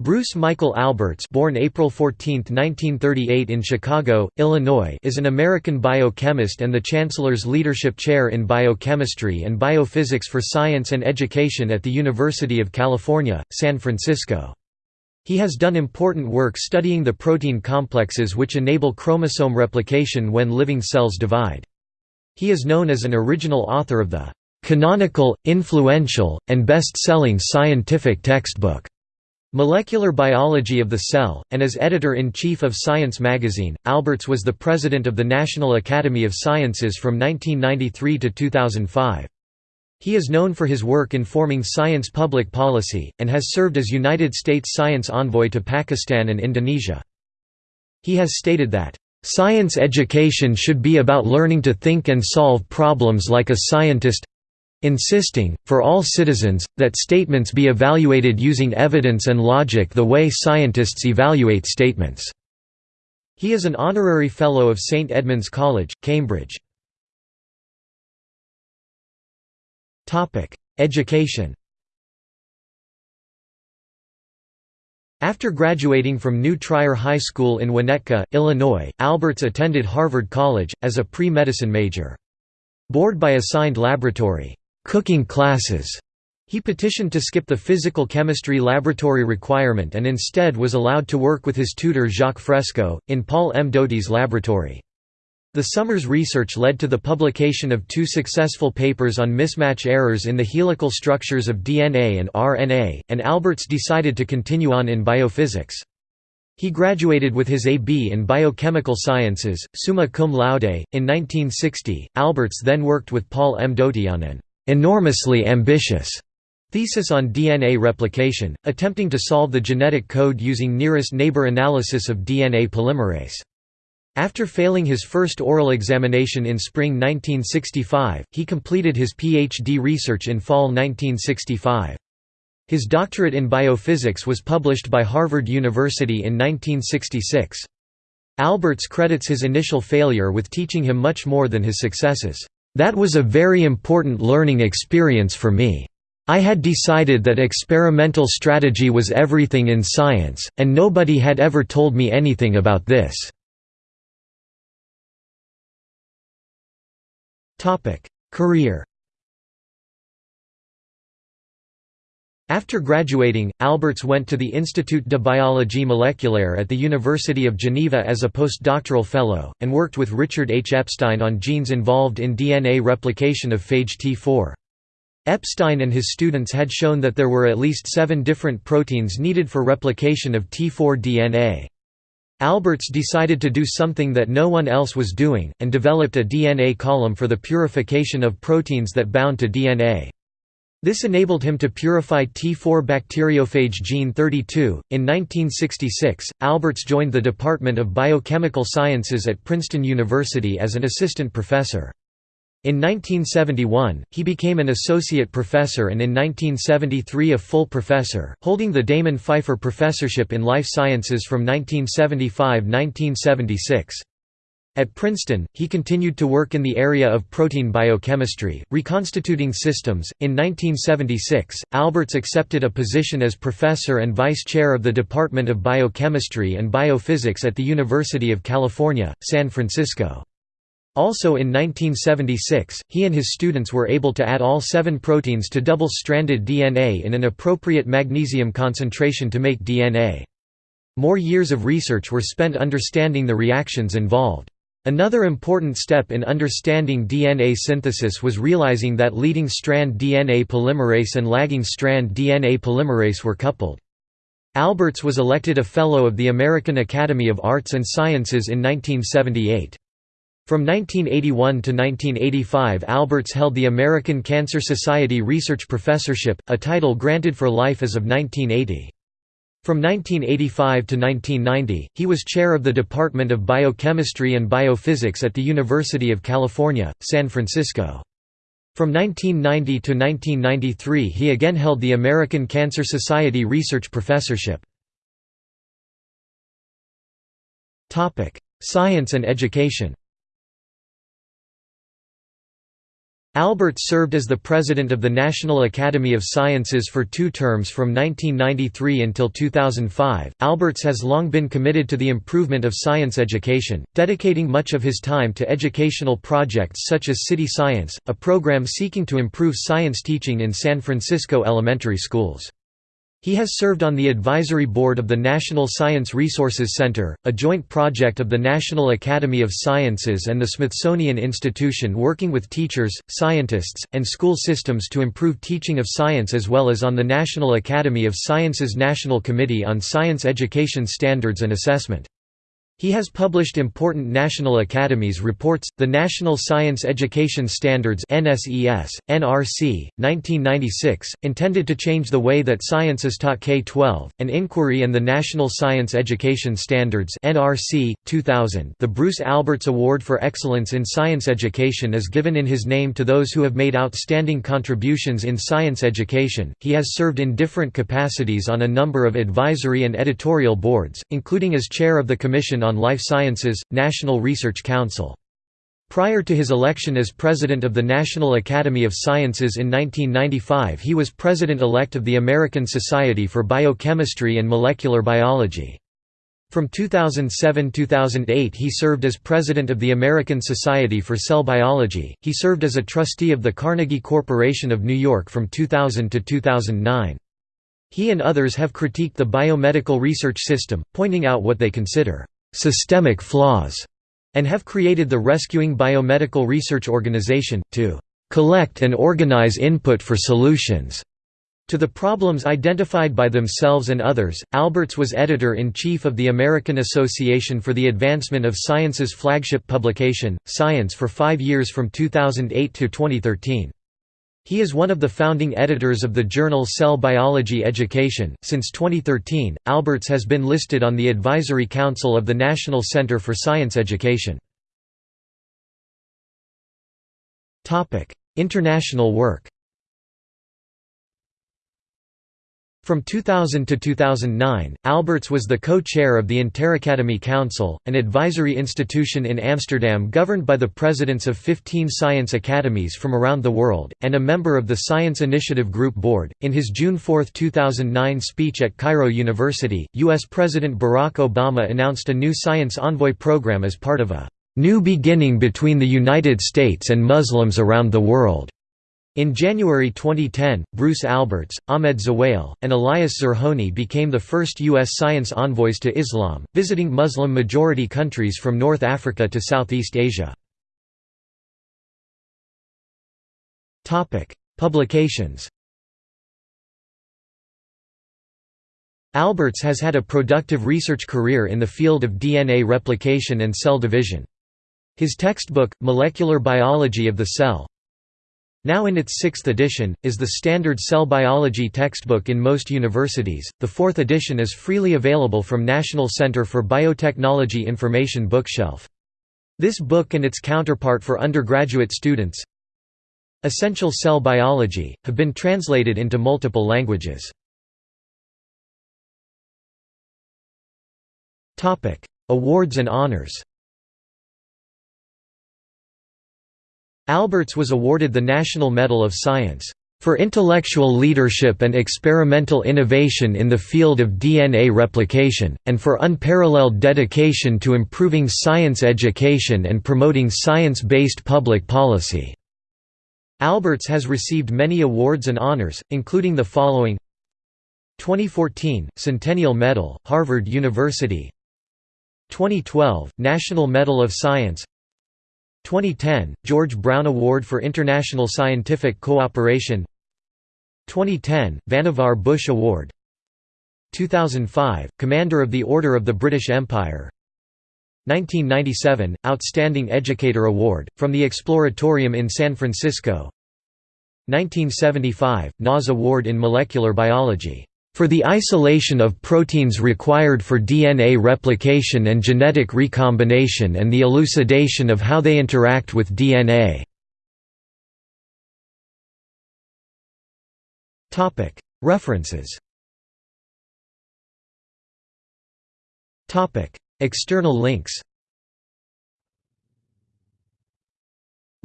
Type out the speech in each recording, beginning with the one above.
Bruce Michael Alberts born April 14, 1938 in Chicago, Illinois is an American biochemist and the Chancellor's Leadership Chair in Biochemistry and Biophysics for Science and Education at the University of California, San Francisco. He has done important work studying the protein complexes which enable chromosome replication when living cells divide. He is known as an original author of the "...canonical, influential, and best-selling scientific textbook." Molecular Biology of the Cell, and as editor-in-chief of Science magazine, Alberts was the president of the National Academy of Sciences from 1993 to 2005. He is known for his work informing science public policy, and has served as United States science envoy to Pakistan and Indonesia. He has stated that, "...science education should be about learning to think and solve problems like a scientist insisting, for all citizens, that statements be evaluated using evidence and logic the way scientists evaluate statements." He is an honorary Fellow of St Edmund's College, Cambridge. Education After graduating from New Trier High School in Winnetka, Illinois, Alberts attended Harvard College, as a pre-medicine major. Bored by assigned laboratory cooking classes. He petitioned to skip the physical chemistry laboratory requirement and instead was allowed to work with his tutor Jacques Fresco, in Paul M. Doty's laboratory. The summer's research led to the publication of two successful papers on mismatch errors in the helical structures of DNA and RNA, and Alberts decided to continue on in biophysics. He graduated with his A.B. in biochemical sciences, summa cum laude, in 1960. Alberts then worked with Paul M. Doty on an enormously ambitious thesis on DNA replication, attempting to solve the genetic code using nearest neighbor analysis of DNA polymerase. After failing his first oral examination in spring 1965, he completed his PhD research in fall 1965. His doctorate in biophysics was published by Harvard University in 1966. Alberts credits his initial failure with teaching him much more than his successes. That was a very important learning experience for me. I had decided that experimental strategy was everything in science, and nobody had ever told me anything about this. Career After graduating, Alberts went to the Institut de Biologie Moléculaire at the University of Geneva as a postdoctoral fellow, and worked with Richard H. Epstein on genes involved in DNA replication of phage T4. Epstein and his students had shown that there were at least seven different proteins needed for replication of T4 DNA. Alberts decided to do something that no one else was doing, and developed a DNA column for the purification of proteins that bound to DNA. This enabled him to purify T4 bacteriophage gene 32. In 1966, Alberts joined the Department of Biochemical Sciences at Princeton University as an assistant professor. In 1971, he became an associate professor and in 1973 a full professor, holding the Damon Pfeiffer Professorship in Life Sciences from 1975–1976. At Princeton, he continued to work in the area of protein biochemistry, reconstituting systems. In 1976, Alberts accepted a position as professor and vice chair of the Department of Biochemistry and Biophysics at the University of California, San Francisco. Also in 1976, he and his students were able to add all seven proteins to double-stranded DNA in an appropriate magnesium concentration to make DNA. More years of research were spent understanding the reactions involved. Another important step in understanding DNA synthesis was realizing that leading strand DNA polymerase and lagging strand DNA polymerase were coupled. Alberts was elected a Fellow of the American Academy of Arts and Sciences in 1978. From 1981 to 1985 Alberts held the American Cancer Society Research Professorship, a title granted for life as of 1980. From 1985 to 1990, he was chair of the Department of Biochemistry and Biophysics at the University of California, San Francisco. From 1990 to 1993 he again held the American Cancer Society Research Professorship. Science and education Alberts served as the president of the National Academy of Sciences for two terms from 1993 until 2005. Alberts has long been committed to the improvement of science education, dedicating much of his time to educational projects such as City Science, a program seeking to improve science teaching in San Francisco elementary schools. He has served on the advisory board of the National Science Resources Center, a joint project of the National Academy of Sciences and the Smithsonian Institution working with teachers, scientists, and school systems to improve teaching of science as well as on the National Academy of Sciences National Committee on Science Education Standards and Assessment. He has published important national academies reports, the National Science Education Standards NSES, NRC, 1996, intended to change the way that science is taught K-12, an inquiry and the National Science Education Standards NRC, 2000 The Bruce Alberts Award for Excellence in Science Education is given in his name to those who have made outstanding contributions in science education. He has served in different capacities on a number of advisory and editorial boards, including as chair of the Commission on Life Sciences, National Research Council. Prior to his election as president of the National Academy of Sciences in 1995 he was president-elect of the American Society for Biochemistry and Molecular Biology. From 2007–2008 he served as president of the American Society for Cell Biology. He served as a trustee of the Carnegie Corporation of New York from 2000 to 2009. He and others have critiqued the biomedical research system, pointing out what they consider systemic flaws, and have created the Rescuing Biomedical Research Organization, to collect and organize input for solutions. To the problems identified by themselves and others, Alberts was editor-in-chief of the American Association for the Advancement of Science's flagship publication, Science for five years from 2008 to 2013. He is one of the founding editors of the journal Cell Biology Education. Since 2013, Alberts has been listed on the Advisory Council of the National Center for Science Education. Topic: International work. From 2000 to 2009, Alberts was the co-chair of the Interacademy Council, an advisory institution in Amsterdam governed by the presidents of 15 science academies from around the world, and a member of the Science Initiative Group Board. In his June 4, 2009 speech at Cairo University, U.S. President Barack Obama announced a new Science Envoy program as part of a new beginning between the United States and Muslims around the world. In January 2010, Bruce Alberts, Ahmed Zewail, and Elias Zerhouni became the first U.S. science envoys to Islam, visiting Muslim-majority countries from North Africa to Southeast Asia. Publications Alberts has had a productive research career in the field of DNA replication and cell division. His textbook, Molecular Biology of the Cell, now in its sixth edition, is the standard cell biology textbook in most universities. The fourth edition is freely available from National Center for Biotechnology Information Bookshelf. This book and its counterpart for undergraduate students, Essential Cell Biology, have been translated into multiple languages. Awards and honors Alberts was awarded the National Medal of Science for intellectual leadership and experimental innovation in the field of DNA replication, and for unparalleled dedication to improving science education and promoting science-based public policy." Alberts has received many awards and honors, including the following. 2014, Centennial Medal, Harvard University. 2012, National Medal of Science 2010, George Brown Award for International Scientific Cooperation. 2010, Vannevar Bush Award. 2005, Commander of the Order of the British Empire. 1997, Outstanding Educator Award, from the Exploratorium in San Francisco. 1975, NAS Award in Molecular Biology for the isolation of proteins required for DNA replication and genetic recombination and the elucidation of how they interact with DNA. References. External links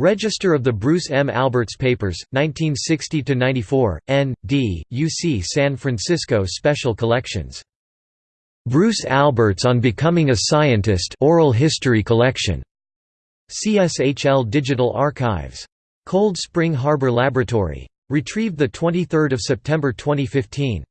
Register of the Bruce M. Alberts Papers, 1960–94, N. D., UC San Francisco Special Collections. Bruce Alberts on Becoming a Scientist Oral History Collection. CSHL Digital Archives. Cold Spring Harbor Laboratory. Retrieved 23 September 2015.